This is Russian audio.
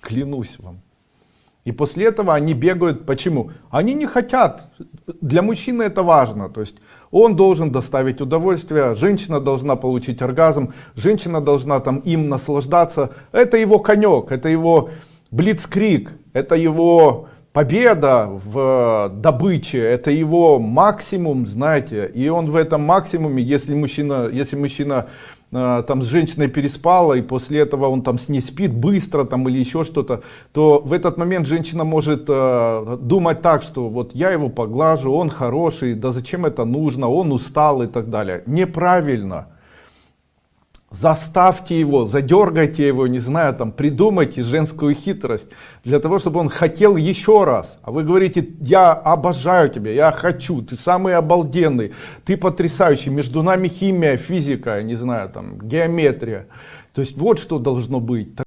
Клянусь вам. И после этого они бегают. Почему? Они не хотят. Для мужчины это важно. То есть он должен доставить удовольствие, женщина должна получить оргазм, женщина должна там им наслаждаться. Это его конек, это его блицкрик, это его победа в добыче, это его максимум, знаете. И он в этом максимуме, если мужчина, если мужчина э, там с женщиной переспала и после этого он там с ней спит быстро там или еще что-то то в этот момент женщина может э, думать так что вот я его поглажу он хороший да зачем это нужно он устал и так далее неправильно заставьте его задергайте его не знаю там придумайте женскую хитрость для того чтобы он хотел еще раз. А вы говорите я обожаю тебя я хочу ты самый обалденный ты потрясающий между нами химия физика не знаю там геометрия то есть вот что должно быть